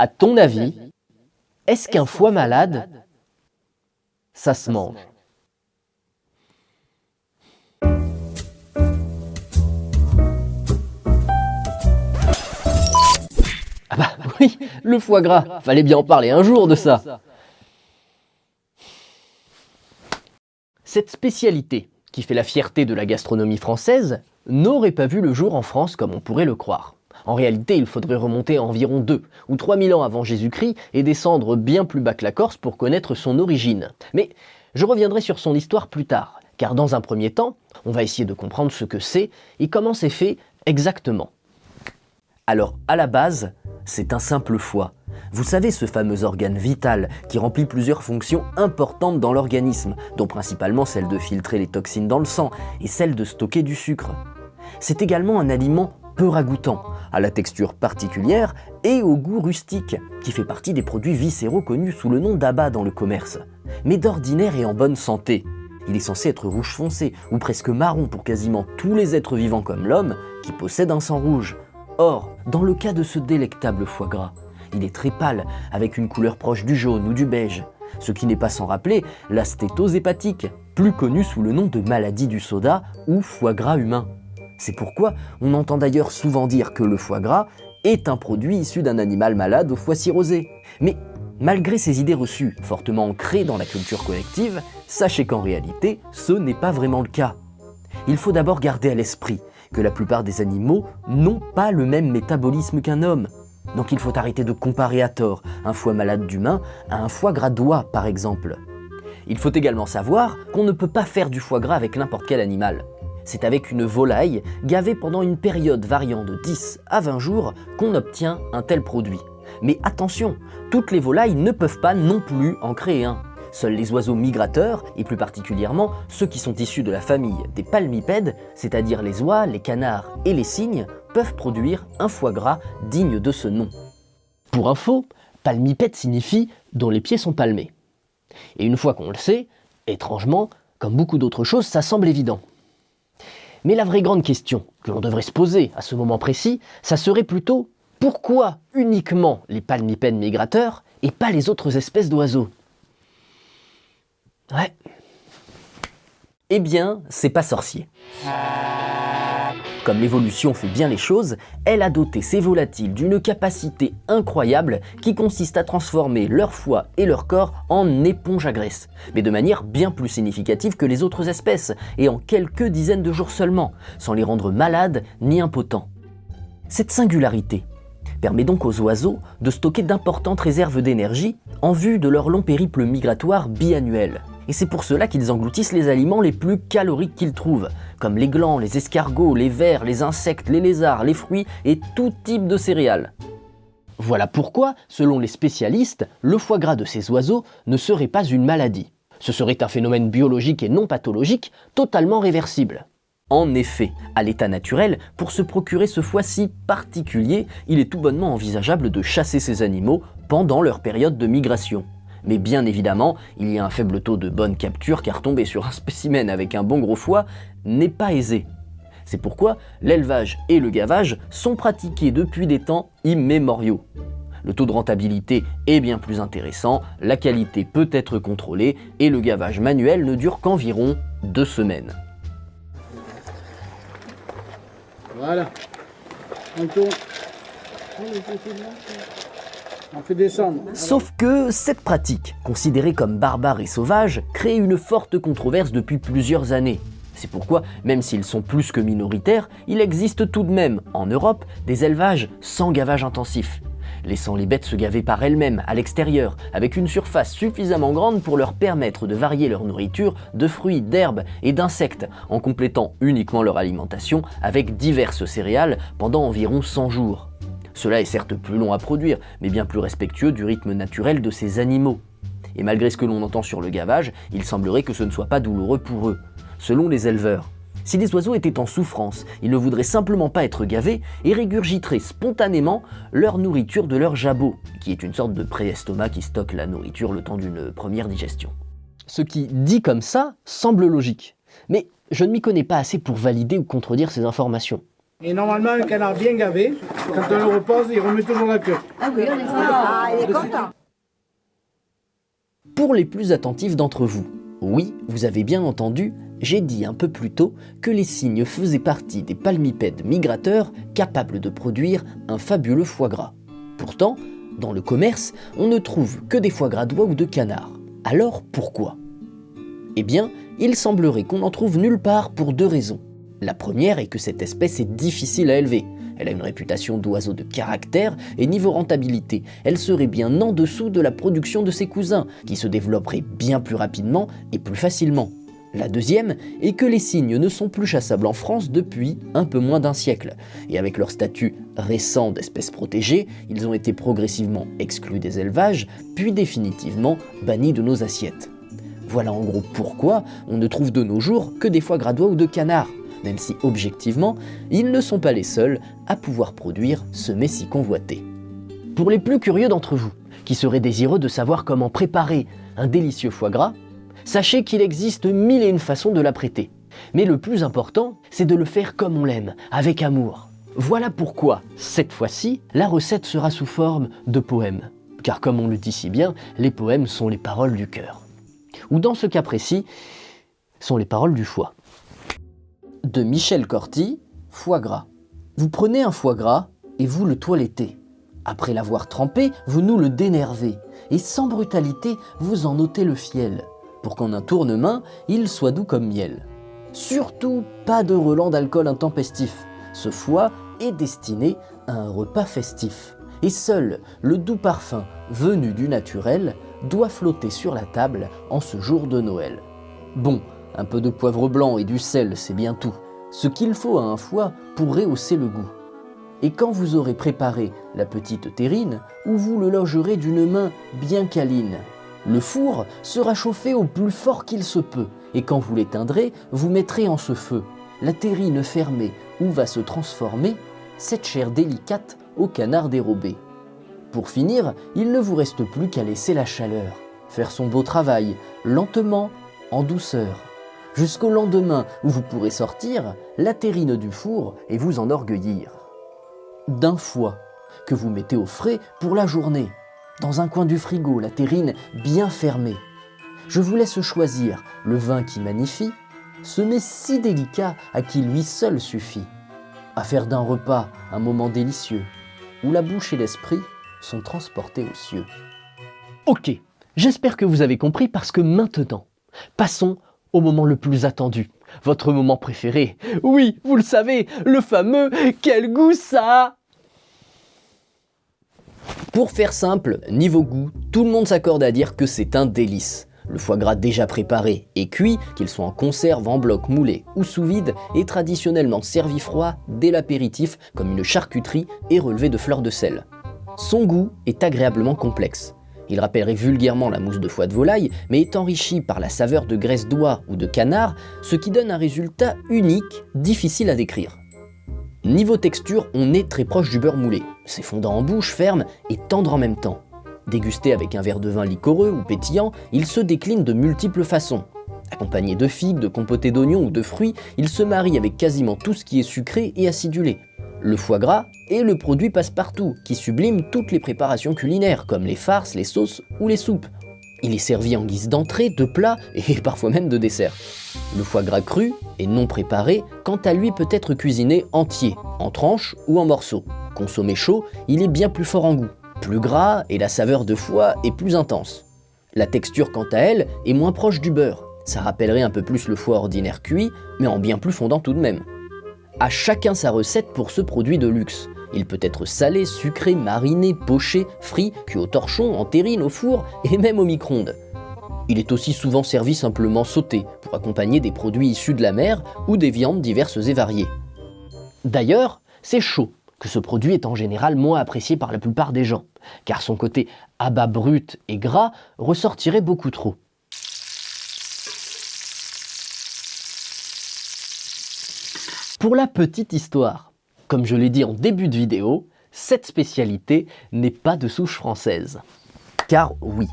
À ton avis, est-ce qu'un foie malade, ça se mange? Ah bah oui, le foie gras, fallait bien en parler un jour de ça. Cette spécialité, qui fait la fierté de la gastronomie française, n'aurait pas vu le jour en France comme on pourrait le croire. En réalité, il faudrait remonter à environ 2 ou 3000 ans avant Jésus-Christ et descendre bien plus bas que la Corse pour connaître son origine. Mais je reviendrai sur son histoire plus tard, car dans un premier temps, on va essayer de comprendre ce que c'est et comment c'est fait exactement. Alors, à la base, c'est un simple foie. Vous savez ce fameux organe vital qui remplit plusieurs fonctions importantes dans l'organisme, dont principalement celle de filtrer les toxines dans le sang et celle de stocker du sucre. C'est également un aliment peu ragoûtant, à la texture particulière et au goût rustique, qui fait partie des produits viscéraux connus sous le nom d'abat dans le commerce. Mais d'ordinaire et en bonne santé. Il est censé être rouge foncé, ou presque marron pour quasiment tous les êtres vivants comme l'homme, qui possèdent un sang rouge. Or, dans le cas de ce délectable foie gras, il est très pâle, avec une couleur proche du jaune ou du beige, ce qui n'est pas sans rappeler la stétose hépatique, plus connue sous le nom de maladie du soda ou foie gras humain. C'est pourquoi on entend d'ailleurs souvent dire que le foie gras est un produit issu d'un animal malade au foie cirrhosé. Mais malgré ces idées reçues, fortement ancrées dans la culture collective, sachez qu'en réalité, ce n'est pas vraiment le cas. Il faut d'abord garder à l'esprit que la plupart des animaux n'ont pas le même métabolisme qu'un homme. Donc il faut arrêter de comparer à tort un foie malade d'humain à un foie gras d'oie par exemple. Il faut également savoir qu'on ne peut pas faire du foie gras avec n'importe quel animal. C'est avec une volaille gavée pendant une période variant de 10 à 20 jours qu'on obtient un tel produit. Mais attention, toutes les volailles ne peuvent pas non plus en créer un. Seuls les oiseaux migrateurs, et plus particulièrement ceux qui sont issus de la famille des palmipèdes, c'est-à-dire les oies, les canards et les cygnes, peuvent produire un foie gras digne de ce nom. Pour info, palmipède signifie « dont les pieds sont palmés ». Et une fois qu'on le sait, étrangement, comme beaucoup d'autres choses, ça semble évident. Mais la vraie grande question que l'on devrait se poser à ce moment précis, ça serait plutôt pourquoi uniquement les palmipèdes migrateurs et pas les autres espèces d'oiseaux? Ouais. Eh bien, c'est pas sorcier. Comme l'évolution fait bien les choses, elle a doté ces volatiles d'une capacité incroyable qui consiste à transformer leur foie et leur corps en éponge à graisse, mais de manière bien plus significative que les autres espèces, et en quelques dizaines de jours seulement, sans les rendre malades ni impotents. Cette singularité permet donc aux oiseaux de stocker d'importantes réserves d'énergie en vue de leur long périple migratoire biannuel et c'est pour cela qu'ils engloutissent les aliments les plus caloriques qu'ils trouvent, comme les glands, les escargots, les vers, les insectes, les lézards, les fruits et tout type de céréales. Voilà pourquoi, selon les spécialistes, le foie gras de ces oiseaux ne serait pas une maladie. Ce serait un phénomène biologique et non pathologique totalement réversible. En effet, à l'état naturel, pour se procurer ce foie si particulier, il est tout bonnement envisageable de chasser ces animaux pendant leur période de migration. Mais bien évidemment, il y a un faible taux de bonne capture car tomber sur un spécimen avec un bon gros foie n'est pas aisé. C'est pourquoi l'élevage et le gavage sont pratiqués depuis des temps immémoriaux. Le taux de rentabilité est bien plus intéressant, la qualité peut être contrôlée et le gavage manuel ne dure qu'environ deux semaines. Voilà. On tourne. Sauf que cette pratique, considérée comme barbare et sauvage, crée une forte controverse depuis plusieurs années. C'est pourquoi, même s'ils sont plus que minoritaires, il existe tout de même, en Europe, des élevages sans gavage intensif, laissant les bêtes se gaver par elles-mêmes à l'extérieur, avec une surface suffisamment grande pour leur permettre de varier leur nourriture de fruits, d'herbes et d'insectes, en complétant uniquement leur alimentation avec diverses céréales pendant environ 100 jours. Cela est certes plus long à produire, mais bien plus respectueux du rythme naturel de ces animaux. Et malgré ce que l'on entend sur le gavage, il semblerait que ce ne soit pas douloureux pour eux. Selon les éleveurs, si les oiseaux étaient en souffrance, ils ne voudraient simplement pas être gavés et régurgiteraient spontanément leur nourriture de leur jabot, qui est une sorte de pré-estomac qui stocke la nourriture le temps d'une première digestion. Ce qui, dit comme ça, semble logique. Mais je ne m'y connais pas assez pour valider ou contredire ces informations. Et normalement, un canard bien gavé, quand on le repose, il remet toujours la queue. Ah oui, on est Ah, il est content. Pour les plus attentifs d'entre vous, oui, vous avez bien entendu, j'ai dit un peu plus tôt que les cygnes faisaient partie des palmipèdes migrateurs capables de produire un fabuleux foie gras. Pourtant, dans le commerce, on ne trouve que des foie gras d'oie ou de canard. Alors pourquoi? Eh bien, il semblerait qu'on n'en trouve nulle part pour deux raisons. La première est que cette espèce est difficile à élever. Elle a une réputation d'oiseau de caractère et niveau rentabilité, elle serait bien en dessous de la production de ses cousins, qui se développeraient bien plus rapidement et plus facilement. La deuxième est que les cygnes ne sont plus chassables en France depuis un peu moins d'un siècle, et avec leur statut récent d'espèce protégée, ils ont été progressivement exclus des élevages, puis définitivement bannis de nos assiettes. Voilà en gros pourquoi on ne trouve de nos jours que des foie gradois ou de canards, même si objectivement, ils ne sont pas les seuls à pouvoir produire ce mets si convoité. Pour les plus curieux d'entre vous, qui seraient désireux de savoir comment préparer un délicieux foie gras, sachez qu'il existe mille et une façons de l'apprêter. Mais le plus important, c'est de le faire comme on l'aime, avec amour. Voilà pourquoi, cette fois-ci, la recette sera sous forme de poème. Car comme on le dit si bien, les poèmes sont les paroles du cœur. Ou dans ce cas précis, sont les paroles du foie de Michel Corti, foie gras. Vous prenez un foie gras et vous le toilettez. Après l'avoir trempé, vous nous le dénervez et sans brutalité, vous en ôtez le fiel pour qu'en un tournement, il soit doux comme miel. Surtout pas de relent d'alcool intempestif. Ce foie est destiné à un repas festif. Et seul le doux parfum venu du naturel doit flotter sur la table en ce jour de Noël. Bon, un peu de poivre blanc et du sel, c'est bien tout. Ce qu'il faut à un foie pour rehausser le goût. Et quand vous aurez préparé la petite terrine, où vous le logerez d'une main bien câline, le four sera chauffé au plus fort qu'il se peut, et quand vous l'éteindrez, vous mettrez en ce feu la terrine fermée où va se transformer cette chair délicate au canard dérobé. Pour finir, il ne vous reste plus qu'à laisser la chaleur, faire son beau travail, lentement, en douceur jusqu'au lendemain où vous pourrez sortir la terrine du four et vous enorgueillir. D'un foie que vous mettez au frais pour la journée, dans un coin du frigo, la terrine bien fermée. Je vous laisse choisir le vin qui magnifie, ce mets si délicat à qui lui seul suffit, à faire d'un repas un moment délicieux, où la bouche et l'esprit sont transportés aux cieux. Ok, j'espère que vous avez compris parce que maintenant, passons au moment le plus attendu, votre moment préféré. Oui, vous le savez, le fameux « Quel goût ça a ?» Pour faire simple, niveau goût, tout le monde s'accorde à dire que c'est un délice. Le foie gras déjà préparé et cuit, qu'il soit en conserve, en bloc, moulé ou sous vide, est traditionnellement servi froid dès l'apéritif comme une charcuterie et relevé de fleurs de sel. Son goût est agréablement complexe. Il rappellerait vulgairement la mousse de foie de volaille, mais est enrichi par la saveur de graisse d'oie ou de canard, ce qui donne un résultat unique, difficile à décrire. Niveau texture, on est très proche du beurre moulé. C'est en bouche, ferme et tendre en même temps. Dégusté avec un verre de vin liquoreux ou pétillant, il se décline de multiples façons. Accompagné de figues, de compotés d'oignons ou de fruits, il se marie avec quasiment tout ce qui est sucré et acidulé. Le foie gras est le produit passe-partout qui sublime toutes les préparations culinaires comme les farces, les sauces ou les soupes. Il est servi en guise d'entrée, de plat et parfois même de dessert. Le foie gras cru et non préparé, quant à lui peut être cuisiné entier, en tranches ou en morceaux. Consommé chaud, il est bien plus fort en goût, plus gras et la saveur de foie est plus intense. La texture quant à elle est moins proche du beurre. Ça rappellerait un peu plus le foie ordinaire cuit, mais en bien plus fondant tout de même. À chacun sa recette pour ce produit de luxe. Il peut être salé, sucré, mariné, poché, frit, cuit au torchon, en terrine, au four et même au micro-ondes. Il est aussi souvent servi simplement sauté pour accompagner des produits issus de la mer ou des viandes diverses et variées. D'ailleurs, c'est chaud que ce produit est en général moins apprécié par la plupart des gens, car son côté abat brut et gras ressortirait beaucoup trop. Pour la petite histoire, comme je l'ai dit en début de vidéo, cette spécialité n'est pas de souche française. Car oui,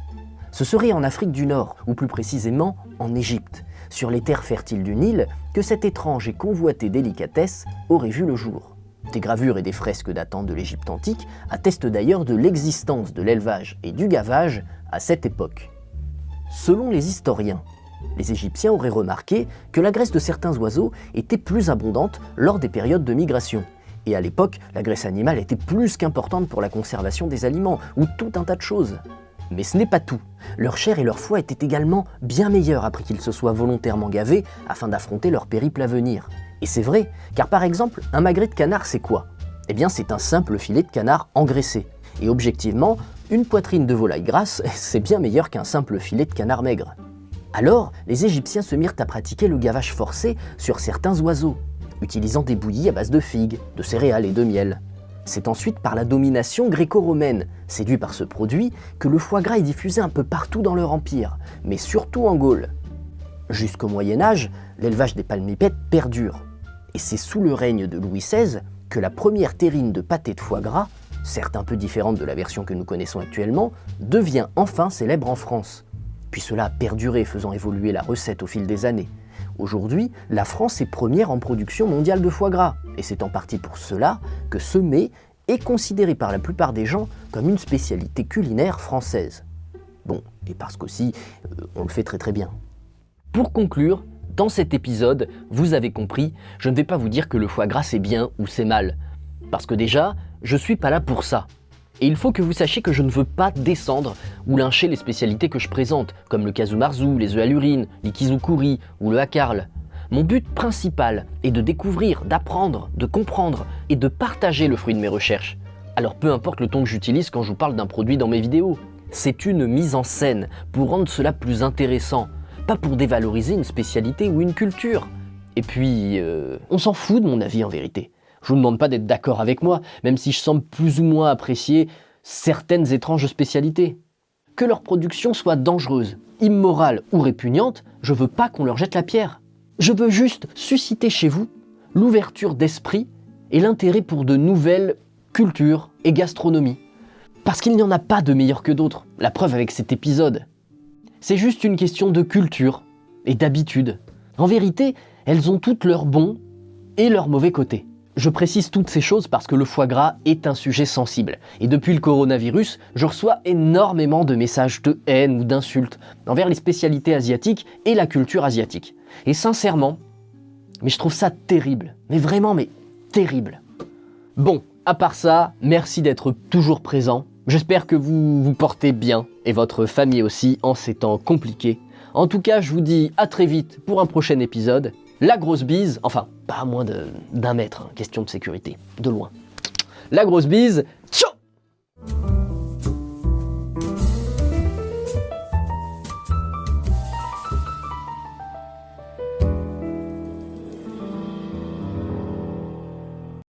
ce serait en Afrique du Nord, ou plus précisément en Égypte, sur les terres fertiles du Nil, que cette étrange et convoitée délicatesse aurait vu le jour. Des gravures et des fresques datant de l'Égypte antique attestent d'ailleurs de l'existence de l'élevage et du gavage à cette époque. Selon les historiens, les Égyptiens auraient remarqué que la graisse de certains oiseaux était plus abondante lors des périodes de migration. Et à l'époque, la graisse animale était plus qu'importante pour la conservation des aliments, ou tout un tas de choses. Mais ce n'est pas tout. Leur chair et leur foie étaient également bien meilleurs après qu'ils se soient volontairement gavés afin d'affronter leur périple à venir. Et c'est vrai, car par exemple, un magret de canard c'est quoi? Eh bien c'est un simple filet de canard engraissé. Et objectivement, une poitrine de volaille grasse, c'est bien meilleur qu'un simple filet de canard maigre. Alors, les Égyptiens se mirent à pratiquer le gavage forcé sur certains oiseaux, utilisant des bouillies à base de figues, de céréales et de miel. C'est ensuite par la domination gréco-romaine, séduit par ce produit, que le foie gras est diffusé un peu partout dans leur empire, mais surtout en Gaule. Jusqu'au Moyen Âge, l'élevage des palmipèdes perdure, et c'est sous le règne de Louis XVI que la première terrine de pâté de foie gras, certes un peu différente de la version que nous connaissons actuellement, devient enfin célèbre en France. Puis cela a perduré, faisant évoluer la recette au fil des années. Aujourd'hui, la France est première en production mondiale de foie gras, et c'est en partie pour cela que ce mets est considéré par la plupart des gens comme une spécialité culinaire française. Bon, et parce qu'aussi, euh, on le fait très très bien. Pour conclure, dans cet épisode, vous avez compris, je ne vais pas vous dire que le foie gras c'est bien ou c'est mal. Parce que déjà, je suis pas là pour ça. Et il faut que vous sachiez que je ne veux pas descendre ou lyncher les spécialités que je présente, comme le kazumarzu, les œufs à l'urine, l'ikizukuri ou le hakarl. Mon but principal est de découvrir, d'apprendre, de comprendre et de partager le fruit de mes recherches. Alors peu importe le ton que j'utilise quand je vous parle d'un produit dans mes vidéos, c'est une mise en scène pour rendre cela plus intéressant, pas pour dévaloriser une spécialité ou une culture. Et puis, euh, on s'en fout de mon avis en vérité. Je vous demande pas d'être d'accord avec moi, même si je semble plus ou moins apprécier certaines étranges spécialités. Que leur production soit dangereuse, immorale ou répugnante, je veux pas qu'on leur jette la pierre. Je veux juste susciter chez vous l'ouverture d'esprit et l'intérêt pour de nouvelles cultures et gastronomies. Parce qu'il n'y en a pas de meilleur que d'autres, la preuve avec cet épisode. C'est juste une question de culture et d'habitude. En vérité, elles ont toutes leurs bons et leurs mauvais côtés. Je précise toutes ces choses parce que le foie gras est un sujet sensible. Et depuis le coronavirus, je reçois énormément de messages de haine ou d'insultes envers les spécialités asiatiques et la culture asiatique. Et sincèrement, mais je trouve ça terrible. Mais vraiment, mais terrible. Bon, à part ça, merci d'être toujours présent. J'espère que vous vous portez bien et votre famille aussi en ces temps compliqués. En tout cas, je vous dis à très vite pour un prochain épisode. La grosse bise, enfin, pas à moins d'un mètre, hein, question de sécurité, de loin. La grosse bise, ciao